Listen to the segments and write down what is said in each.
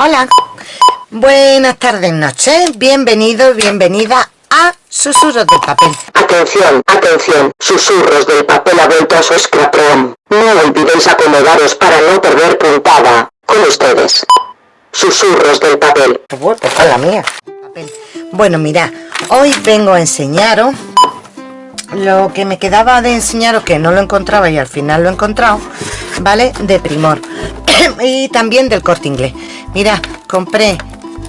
Hola, buenas tardes, noches, bienvenido, bienvenida a Susurros del Papel. Atención, atención, Susurros del Papel ha vuelto a su. No olvidéis acomodaros para no perder puntada. Con ustedes. Susurros del Papel. Pues la mía. Bueno, mira, hoy vengo a enseñaros lo que me quedaba de enseñaros que no lo encontraba y al final lo he encontrado, ¿vale? De Primor y también del Corte Inglés. Mira, compré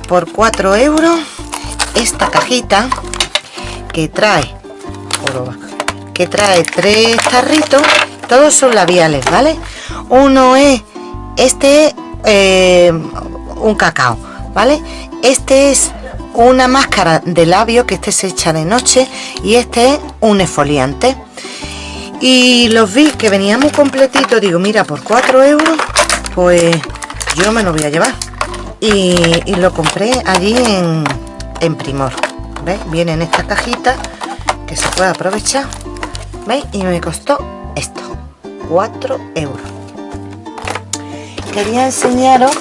por 4 euros esta cajita que trae que trae tres tarritos. Todos son labiales vale uno es este eh, un cacao vale este es una máscara de labio que este se echa de noche y este es un esfoliante. Y los vi que venía muy completito digo mira por 4 euros pues yo me lo voy a llevar y, lo compré allí en, en Primor ¿veis? viene en esta cajita que se puede aprovechar ¿veis? y me costó esto 4 euros quería enseñaros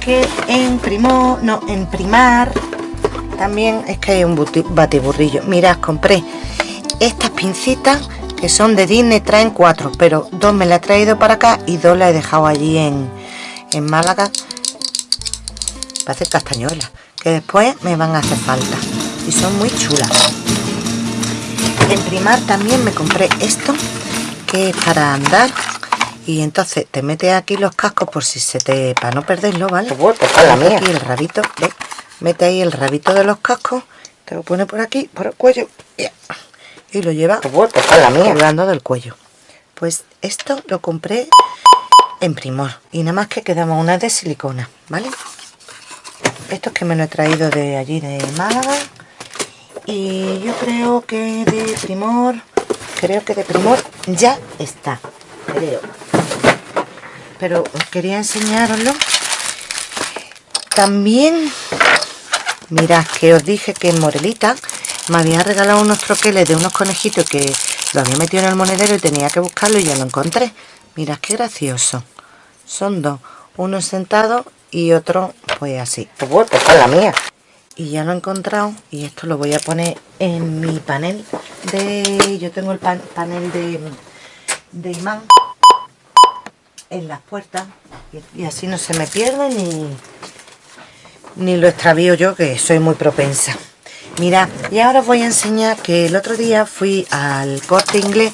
que en Primor no en Primar también es que hay un batiburrillo mirad compré estas pincitas que son de Disney traen cuatro pero dos me la he traído para acá y dos la he dejado allí en, en Málaga. Para hacer castañuelas que después me van a hacer falta. Y son muy chulas. En primar también me compré esto que es para andar. Y entonces te metes aquí los cascos por si se te para no perderlo vale pues la mía. aquí el rabito ¿ves? mete ahí el rabito de los cascos te lo pone por aquí por el cuello y lo lleva colgando del cuello. Pues esto lo compré en primor y nada más que quedamos una de silicona vale esto es que me lo he traído de allí de Málaga y yo creo que de Primor creo que de Primor ya está creo. Pero quería enseñaroslo. También mirad que os dije que en Morelita me había regalado unos troqueles de unos conejitos que lo había metido en el monedero y tenía que buscarlo y ya lo encontré. Mirad qué gracioso. Son dos uno sentado y otro pues así. Pues pues la mía. Y ya lo he encontrado y esto lo voy a poner en mi panel de yo tengo el panel de, imán en las puertas y, así no se me pierde ni ni lo extravío yo que soy muy propensa mira y ahora os voy a enseñar que el otro día fui al corte inglés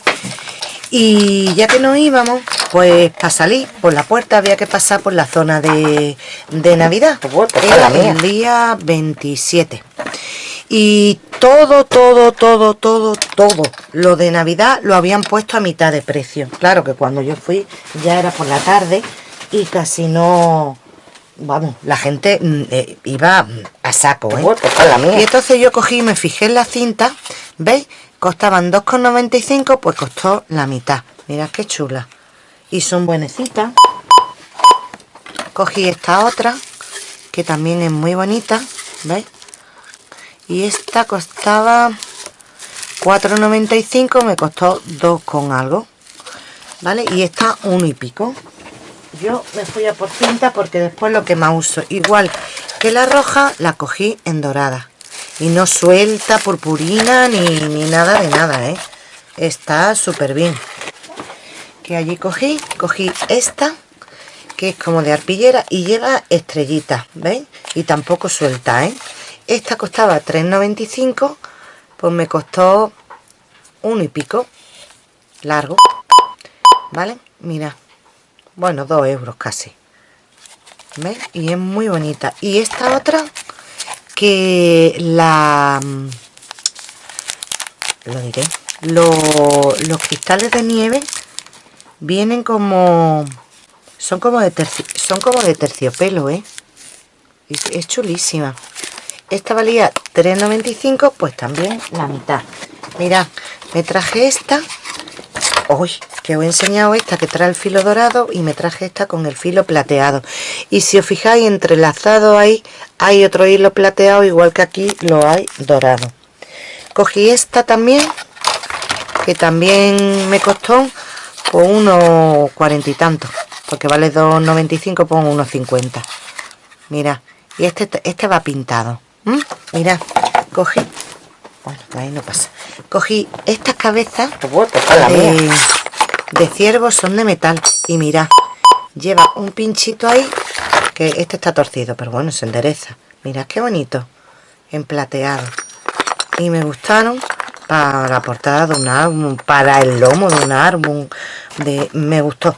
y ya que nos íbamos pues para salir por la puerta había que pasar por la zona de, de Navidad. Pues era el día 27 y todo, todo, todo, todo, todo lo de Navidad lo habían puesto a mitad de precio. Claro que cuando yo fui ya era por la tarde y casi no vamos, la gente mm, eh, iba a saco, ¿eh? Pues y entonces yo cogí y me fijé en la cinta, ¿veis? Costaban 2,95, pues costó la mitad. Mirad qué chula. Y son buenecitas. Cogí esta otra, que también es muy bonita, ¿veis? Y esta costaba 4,95, me costó 2 con algo, ¿vale? Y esta uno y pico. Yo me fui a por cinta porque después lo que más uso, igual que la roja, la cogí en dorada y no suelta purpurina ni, ni nada de nada ¿eh? está súper bien que allí cogí cogí esta que es como de arpillera y lleva estrellitas ¿veis? y tampoco suelta ¿eh? esta costaba 3,95 pues me costó uno y pico largo ¿vale? mira bueno 2 euros casi ¿veis? y es muy bonita y esta otra que la lo diré los cristales de nieve vienen como son como de son como de terciopelo ¿eh? es chulísima esta valía 3,95 pues también la mitad mira me traje esta hoy que os he enseñado esta que trae el filo dorado y me traje esta con el filo plateado. Y si os fijáis entrelazado ahí hay otro hilo plateado igual que aquí lo hay dorado. Cogí esta también que también me costó por unos cuarenta y tantos porque vale 2,95 por unos 50 mira y este este va pintado mira cogí bueno ahí no pasa. Cogí estas cabezas de, de ciervos son de metal. Y mira lleva un pinchito ahí que este está torcido pero bueno se endereza. Mira qué bonito. En plateado y me gustaron para la portada de un álbum para el lomo de un álbum de me gustó.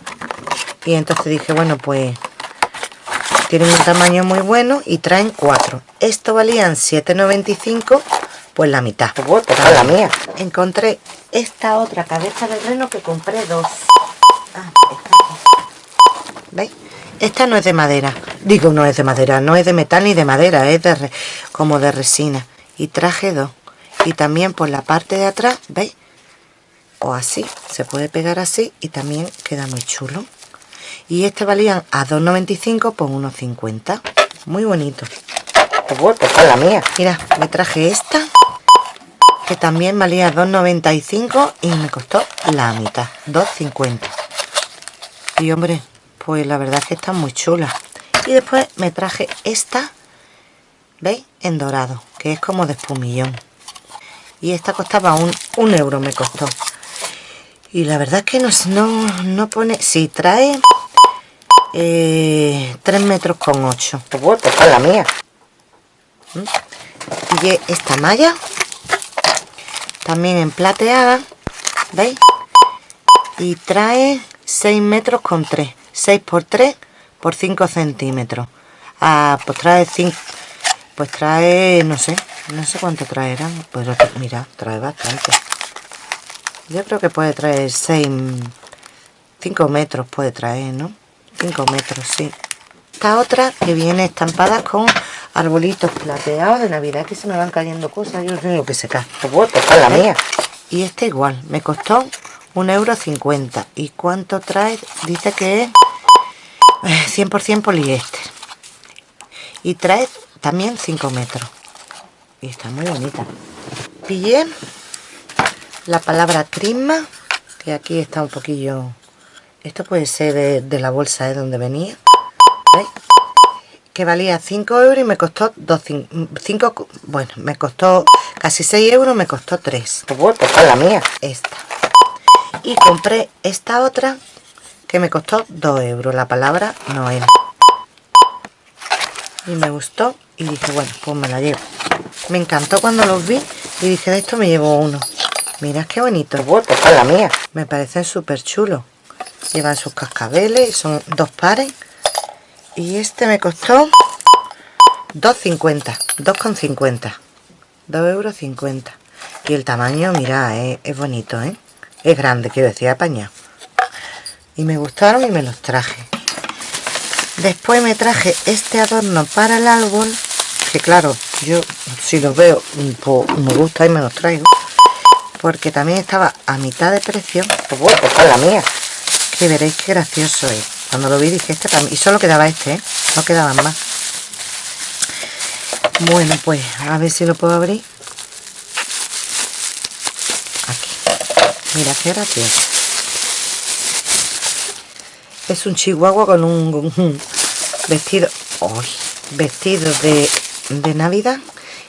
Y entonces dije bueno pues tienen un tamaño muy bueno y traen cuatro. Esto valían 7.95 pues la mitad. Pues la mía. encontré esta otra cabeza de reno que compré dos. Ah, ¿veis? esta no es de madera. Digo no es de madera no es de metal ni de madera es de como de resina. Y traje dos. Y también por la parte de atrás veis o así se puede pegar así y también queda muy chulo. Y este valían a 2,95 por 1,50 muy bonito. Pues la mía. Mira me traje esta que también valía 2,95 y me costó la mitad 2,50 y hombre pues la verdad es que está muy chula. Y después me traje esta ¿veis? en dorado que es como de espumillón. Y esta costaba un, un euro me costó. Y la verdad es que no, no, no pone si trae eh, 3 metros con 8 pues es la mía ¿Mm? y esta malla también en plateada ¿veis? y trae 6 metros con 3 6 por 3 por 5 centímetros. Ah, pues trae 5 pues trae no sé no sé cuánto traerá pues mira trae bastante. Yo creo que puede traer 6 5 metros puede traer no 5 metros sí. Esta otra que viene estampada con arbolitos plateados de navidad que se me van cayendo cosas yo sé lo que se cae la mía. Y este igual me costó un euro 50 y cuánto trae dice que es 100% eh, poliéster. Y trae también 5 metros. Y está muy bonita. Pillé la palabra trisma que aquí está un poquillo esto puede ser de, la bolsa de donde venía que valía 5 euros y me costó 5 bueno me costó casi 6 euros me costó 3 pues la mía. Esta. Y compré esta otra que me costó 2 euros. La palabra Noel y me gustó y dije bueno pues me la llevo me encantó cuando los vi y dije de esto me llevo uno mira qué bonito. Pues la mía. Me parecen súper chulos llevan sus cascabeles son dos pares y este me costó 2,50 2,50 2 euros 50 y el tamaño mira es, bonito ¿eh? es grande quiero decir apañado. Y me gustaron y me los traje. Después me traje este adorno para el árbol que claro yo si los veo pues me gusta y me los traigo porque también estaba a mitad de precio pues pues la mía que veréis qué gracioso es cuando lo vi dije este mí y solo quedaba este ¿eh? no quedaban más. Bueno pues a ver si lo puedo abrir. Aquí. Mira qué gracioso es un chihuahua con un, vestido vestido de, de navidad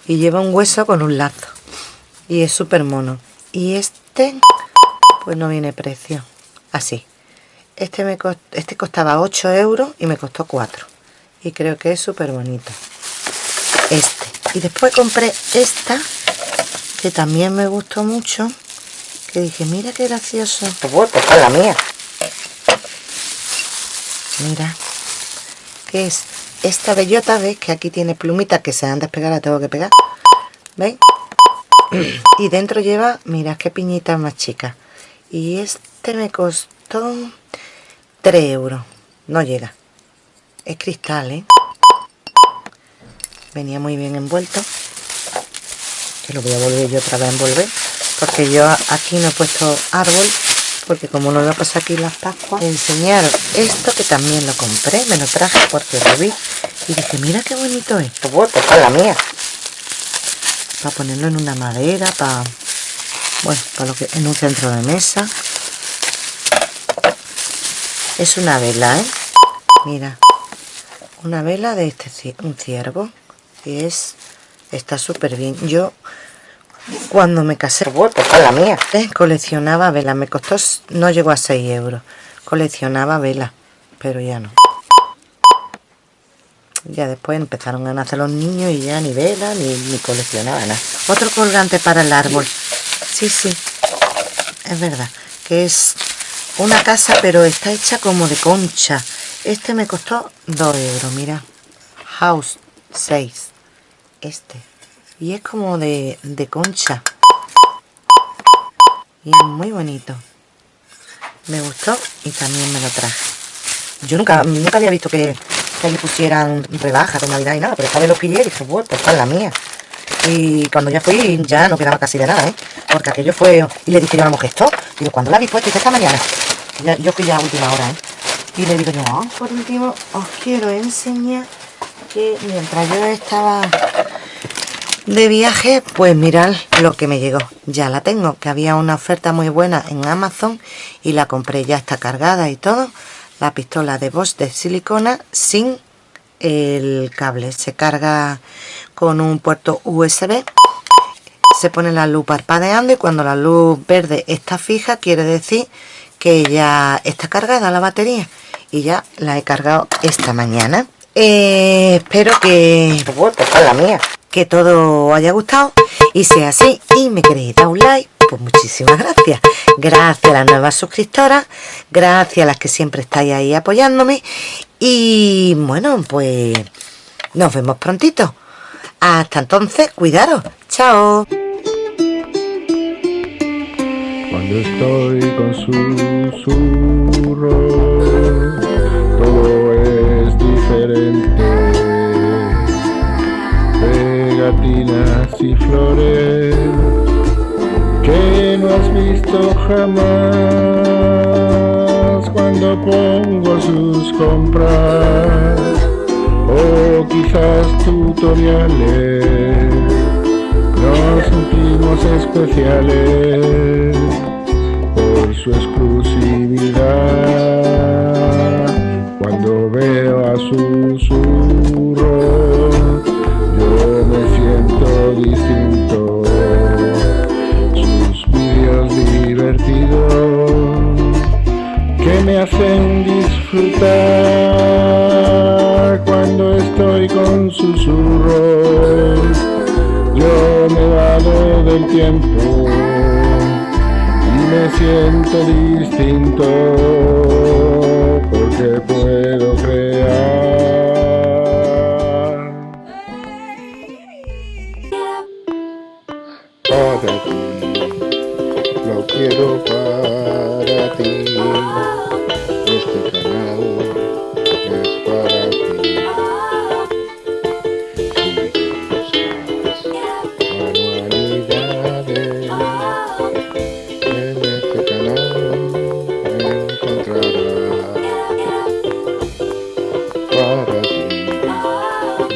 y lleva un hueso con un lazo. Y es súper mono y este pues no viene precio. Así este me este costaba 8 euros y me costó 4 y creo que es súper bonito. Este. Y después compré esta que también me gustó mucho que dije mira qué gracioso pues es la mía. Mira que es esta bellota ves que aquí tiene plumitas que se han despegado la tengo que pegar. ¿veis? y dentro lleva mira qué piñita más chica. Y este me costó 3 euros. No llega. Es cristal ¿eh? venía muy bien envuelto. Que lo voy a volver yo otra vez a envolver porque yo aquí no he puesto árbol porque como no voy a pasar aquí las pascuas enseñaron esto que también lo compré me lo traje porque lo vi. Y dije mira qué bonito es pues es la mía. Para ponerlo en una madera para bueno para lo que en un centro de mesa es una vela ¿eh? mira una vela de este un ciervo. Y es está súper bien yo cuando me casé vuelto a la mía. ¿eh? coleccionaba velas. Me costó no llegó a 6 euros. Coleccionaba velas pero ya no. Ya después empezaron a nacer los niños y ya ni vela ni, ni coleccionaba nada. Otro colgante para el árbol. Sí sí. Es verdad que es una casa pero está hecha como de concha. Este me costó 2 euros mira. House 6 este. Y es como de, concha. Y es muy bonito. Me gustó y también me lo traje. Yo nunca, nunca había visto que, que le pusieran rebajas de navidad y nada pero esta vez lo pillé y dije bueno pues esta es la mía y cuando ya fui ya no quedaba casi de nada ¿eh? porque aquello fue y le dije yo a la mujer digo cuando la vi puesta esta mañana yo fui ya a última hora ¿eh? y le digo yo oh, por último os quiero enseñar que mientras yo estaba de viaje, pues mirad lo que me llegó. Ya la tengo, que había una oferta muy buena en Amazon y la compré, ya está cargada y todo. La pistola de Bosch de silicona sin el cable. Se carga con un puerto USB. Se pone la luz parpadeando y cuando la luz verde está fija, quiere decir que ya está cargada la batería. Y ya la he cargado esta mañana. Eh, espero que... Pues, la mía que todo haya gustado y sea así y me queréis dar un like, pues muchísimas gracias. Gracias a las nuevas suscriptoras, gracias a las que siempre estáis ahí apoyándome y bueno, pues nos vemos prontito. Hasta entonces, cuidaros. Chao. Cuando estoy con susurro, todo es diferente. Y flores que no has visto jamás. Cuando pongo sus compras o quizás tutoriales nos sentimos especiales su exclusividad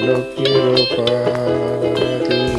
Lo quiero para ti.